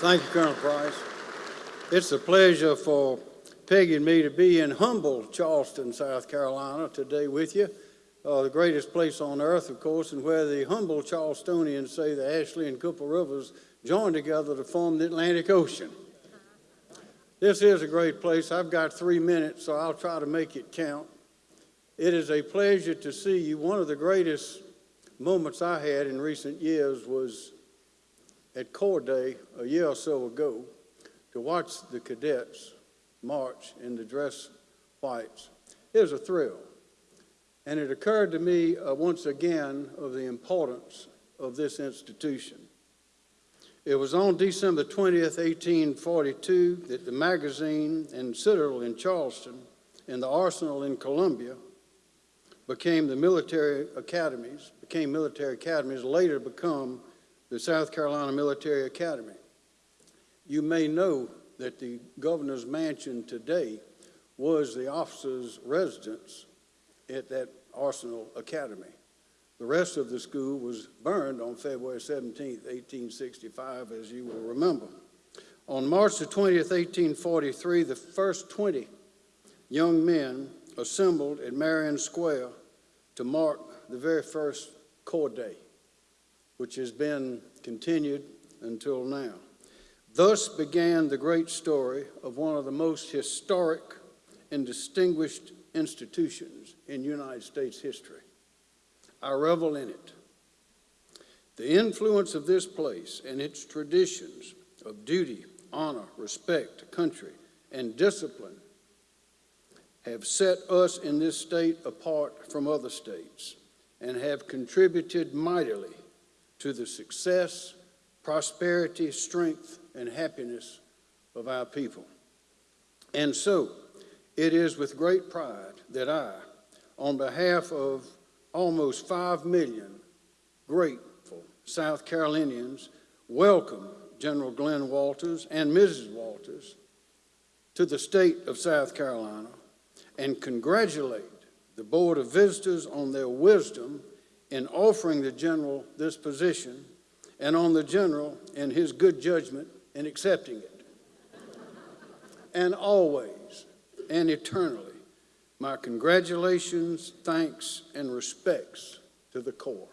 Thank you, Colonel Price. It's a pleasure for Peggy and me to be in humble Charleston, South Carolina today with you. Uh, the greatest place on earth, of course, and where the humble Charlestonians say the Ashley and Cooper Rivers join together to form the Atlantic Ocean. This is a great place. I've got three minutes, so I'll try to make it count. It is a pleasure to see you. One of the greatest moments I had in recent years was at Corps Day a year or so ago to watch the cadets march in the dress whites. It was a thrill. And it occurred to me uh, once again of the importance of this institution. It was on December 20th, 1842, that the magazine and Citadel in Charleston and the Arsenal in Columbia became the military academies, became military academies, later become the South Carolina Military Academy. You may know that the governor's mansion today was the officers' residence at that Arsenal Academy. The rest of the school was burned on February 17, 1865, as you will remember. On March the 20th, 1843, the first 20 young men assembled at Marion Square to mark the very first Corps Day, which has been continued until now. Thus began the great story of one of the most historic and distinguished institutions in United States history. I revel in it. The influence of this place and its traditions of duty, honor, respect, country, and discipline have set us in this state apart from other states and have contributed mightily to the success, prosperity, strength, and happiness of our people. And so, it is with great pride that I, on behalf of almost 5 million grateful South Carolinians, welcome General Glenn Walters and Mrs. Walters to the state of South Carolina and congratulate the Board of Visitors on their wisdom in offering the General this position and on the General in his good judgment in accepting it. and always and eternally, my congratulations, thanks, and respects to the Corps.